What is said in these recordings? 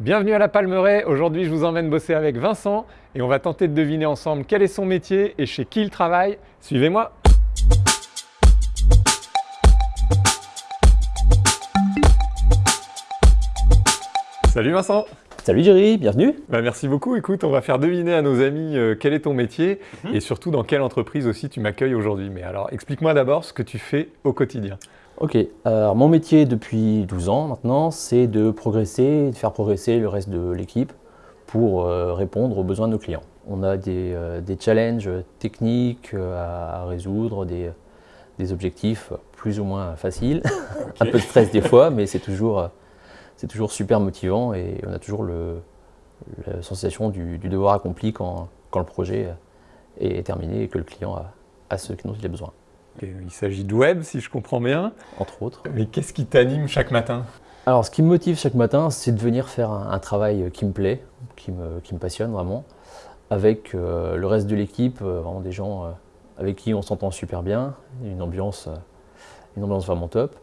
Bienvenue à la Palmeraie, aujourd'hui je vous emmène bosser avec Vincent et on va tenter de deviner ensemble quel est son métier et chez qui il travaille. Suivez-moi Salut Vincent Salut Jerry, bienvenue bah, Merci beaucoup, écoute, on va faire deviner à nos amis euh, quel est ton métier Mhm. et surtout dans quelle entreprise aussi tu m'accueilles aujourd'hui. Mais alors explique-moi d'abord ce que tu fais au quotidien. Ok, alors mon métier depuis 12 ans maintenant, c'est de progresser, de faire progresser le reste de l'équipe pour euh, répondre aux besoins de nos clients. On a des, euh, des challenges techniques euh, à, à résoudre, des, des objectifs plus ou moins faciles, un peu de stress des fois, mais c'est toujours, toujours super motivant et on a toujours le, la sensation du, du devoir accompli quand, quand le projet est terminé et que le client a, a ce dont il a besoin, il s'agit de web si je comprends bien. entre autres. Mais qu'est-ce qui t'anime chaque matin? Alors, ce qui me motive chaque matin, c'est de venir faire un, un travail qui me plaît, qui me, qui me passionne vraiment, avec euh, le reste de l'équipe, euh, vraiment des gens euh, avec qui on s'entend super bien, une ambiance, une ambiance vraiment top,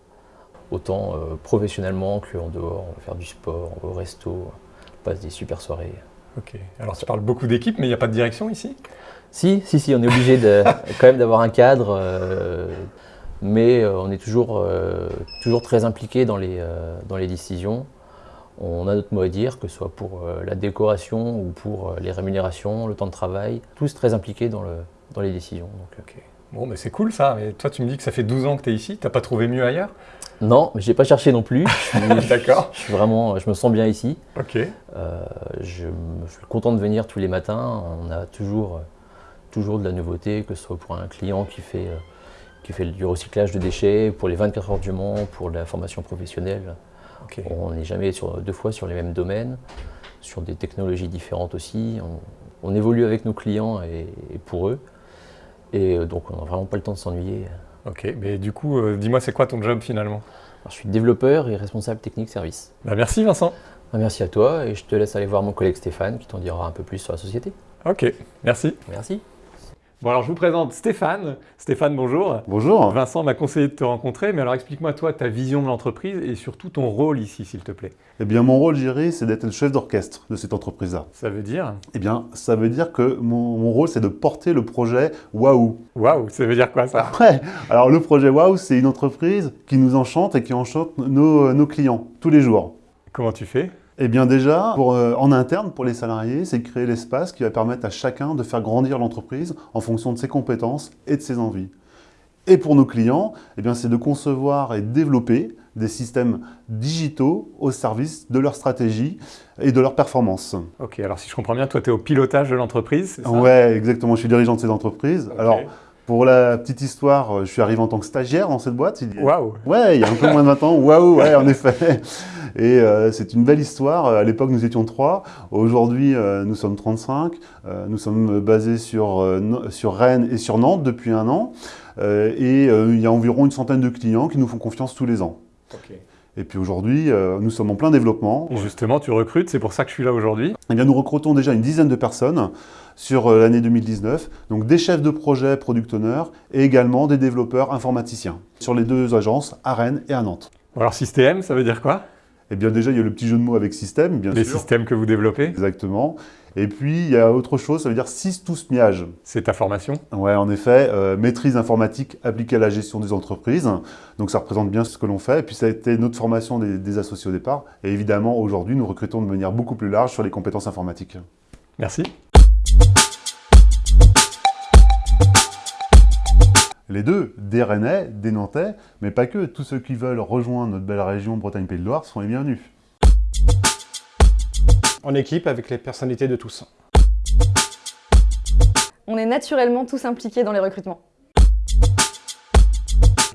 autant professionnellement qu'en dehors, on va faire du sport, on va au resto, on passe des super soirées. Ok, alors tu parles beaucoup d'équipes, mais il n'y a pas de direction ici? Si, si, si, on est obligé de, quand même d'avoir un cadre, euh, mais euh, on est toujours, euh, toujours très impliqué dans les, dans les décisions. On a notre mot à dire, que ce soit pour la décoration ou pour les rémunérations, le temps de travail, tous très impliqués dans, le, dans les décisions. Donc. Bon, mais c'est cool ça. Mais toi, tu me dis que ça fait 12 ans que tu es ici. T'as pas trouvé mieux ailleurs? Non, mais je n'ai pas cherché non plus. D'accord. je suis vraiment, je me sens bien ici. Ok. Euh, je, suis content de venir tous les matins. On a toujours, toujours de la nouveauté, que ce soit pour un client qui fait, euh, qui fait du recyclage de déchets, pour les 24 heures du Mans, pour la formation professionnelle. On n'est jamais sur, deux fois sur les mêmes domaines, sur des technologies différentes aussi. On, on évolue avec nos clients et, et pour eux. Et euh, donc on n'a vraiment pas le temps de s'ennuyer. Ok. Mais du coup, euh, dis-moi, c'est quoi ton job finalement? Alors, je suis développeur et responsable technique service. bah, Merci Vincent. Ah, Merci à toi et je te laisse aller voir mon collègue Stéphane qui t'en dira un peu plus sur la société. Ok. Merci. Merci. Bon, alors je vous présente Stéphane. Stéphane, bonjour. Bonjour. Vincent m'a conseillé de te rencontrer, mais alors explique-moi toi ta vision de l'entreprise et surtout ton rôle ici, s'il te plaît. Eh bien, mon rôle, Jerry, c'est d'être le chef d'orchestre de cette entreprise-là. Ça veut dire? Eh bien, ça veut dire que mon, mon rôle, c'est de porter le projet Waouh. Waouh, ça veut dire quoi ça? Ouais. Alors, le projet Waouh, c'est une entreprise qui nous enchante et qui enchante nos, nos clients tous les jours. Comment tu fais? Eh bien, déjà, pour, euh, en interne, pour les salariés, c'est créer l'espace qui va permettre à chacun de faire grandir l'entreprise en fonction de ses compétences et de ses envies. Et pour nos clients, eh c'est de concevoir et développer des systèmes digitaux au service de leur stratégie et de leur performance. Ok, alors si je comprends bien, toi tu es au pilotage de l'entreprise, c'est ça? Ouais, exactement. Je suis dirigeant de cette entreprise. Ok. Alors, pour la petite histoire, je suis arrivé en tant que stagiaire dans cette boîte. Il y a- Waouh Ouais, il y a un peu moins de 20 ans. Waouh, ouais, en effet. Et euh, c'est une belle histoire. À l'époque, nous étions trois. Aujourd'hui, euh, nous sommes 35. Euh, nous sommes basés sur, euh, sur Rennes et sur Nantes depuis un an. Euh, et euh, il y a environ une centaine de clients qui nous font confiance tous les ans. Ok. Et puis aujourd'hui, euh, nous sommes en plein développement. Et justement, tu recrutes, c'est pour ça que je suis là aujourd'hui. Eh bien, nous recrutons déjà une dizaine de personnes sur euh, l'année 2019, donc des chefs de projet product owners et également des développeurs informaticiens sur les deux agences à Rennes et à Nantes. Alors système, ça veut dire quoi? Eh bien déjà, il y a le petit jeu de mots avec système, bien Les sûr. systèmes que vous développez, Exactement. Et puis, il y a autre chose, ça veut dire 6 tous miage. c'est ta formation. Ouais, en effet, euh, maîtrise informatique appliquée à la gestion des entreprises. Donc ça représente bien ce que l'on fait. Et puis ça a été notre formation des, des associés au départ. Et évidemment, aujourd'hui, nous recrutons de manière beaucoup plus large sur les compétences informatiques. Merci. Les deux, des Rennais, des Nantais, mais pas que. Tous ceux qui veulent rejoindre notre belle région Bretagne-Pays de Loire sont les bienvenus. en équipe avec les personnalités de tous. On est naturellement tous impliqués dans les recrutements.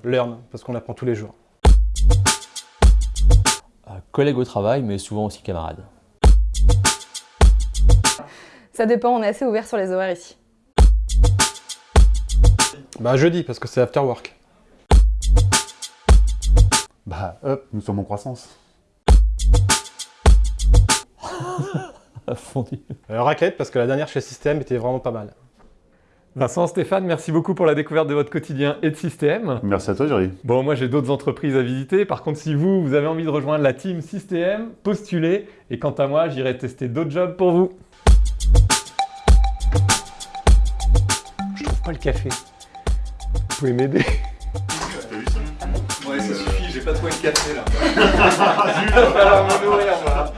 Learn, parce qu'on apprend tous les jours. Euh, collègue au travail, mais souvent aussi camarade. Ça dépend, on est assez ouvert sur les horaires ici. Bah jeudi, parce que c'est after work. Bah, hop, nous sommes en croissance. Fondu. Euh, raclette, parce que la dernière chez System était vraiment pas mal. Vincent, Stéphane, merci beaucoup pour la découverte de votre quotidien et de système. Merci à toi, Jerry. Bon, moi j'ai d'autres entreprises à visiter. Par contre, si vous, vous avez envie de rejoindre la team System, postulez. Et quant à moi, j'irai tester d'autres jobs pour vous. Je trouve pas le café. Vous pouvez m'aider Ouais, ça suffit, j'ai pas trouvé le café là. Il va falloir me nourrir, moi.